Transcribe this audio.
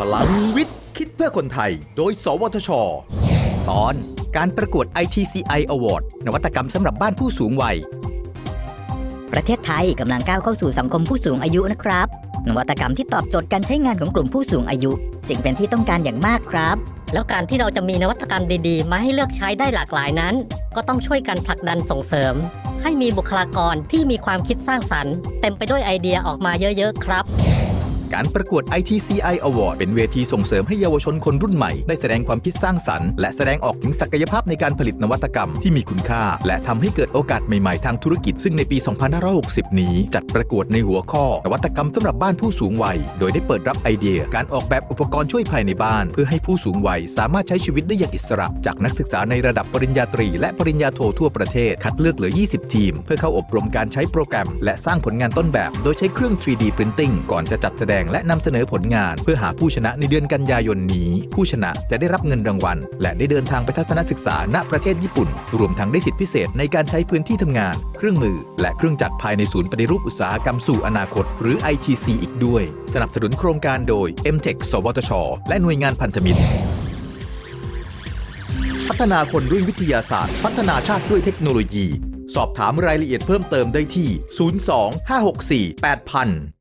พลังวิทย์ คิดเพื่อคนไทย โดย สวทช ตอนการประกวด ITCI Award นวัตกรรมสำหรับบ้านผู้สูงวัย ประเทศไทยกำลังก้าวเข้าสู่สังคมผู้สูงอายุนะครับ นวัตกรรมที่ตอบโจทย์การใช้งานของกลุ่มผู้สูงอายุ จึงเป็นที่ต้องการอย่างมากครับ แล้วการที่เราจะมีนวัตกรรมดีๆ มาให้เลือกใช้ได้หลากหลายนั้น ก็ต้องช่วยกันผลักดันส่งเสริม ให้มีบุคลากรที่มีความคิดสร้างสรรค์ เต็มไปด้วยไอเดียออกมาเยอะ ๆ ครับ การประกวด ITCI Award เป็นเวทีส่งเสริมให้เยาวชนคนรุ่นใหม่ได้แสดงความคิดสร้างสรรค์ และแสดงออกถึงศักยภาพในการผลิตนวัตกรรมที่มีคุณค่า และทำให้เกิดโอกาสใหม่ ๆ ทางธุรกิจ ซึ่งในปี 2560 นี้ จัดประกวดในหัวข้อนวัตกรรมสำหรับบ้านผู้สูงวัย โดยได้เปิดรับไอเดีย การออกแบบอุปกรณ์ช่วยภายในบ้าน เพื่อให้ผู้สูงวัยสามารถใช้ชีวิตได้อย่างอิสระ จากนักศึกษาในระดับปริญญาตรี และปริญญาโททั่วประเทศ คัดเลือกเหลือ 20 ทีม เพื่อเข้าอบรมการใช้โปรแกรม และสร้างผลงานต้นแบบ โดยใช้เครื่อง 3D Printing ก่อนจะจัดแสดงงและนำเสนอผลงาน เพื่อหาผู้ชนะในเดือนกันยายนนี้ ผู้ชนะจะได้รับเงินรางวัล และได้เดินทางไปทัศนศึกษาณประเทศญี่ปุ่น รวมทั้งได้สิทธิพิเศษในการใช้พื้นที่ทำงาน เครื่องมือ และเครื่องจักรภายในศูนย์ปฏิรูปอุตสาหกรรมสู่อนาคต หรือ ITC อีกด้วย สนับสนุนโครงการโดย MTech สวทช และหน่วยงานพันธมิตรพัฒนาคนด้วยวิทยาศาสตร์ พัฒนาชาติด้วยเทคโนโลยี สอบถามรายละเอียดเพิ่มเติมได้ที่ 02 564 8000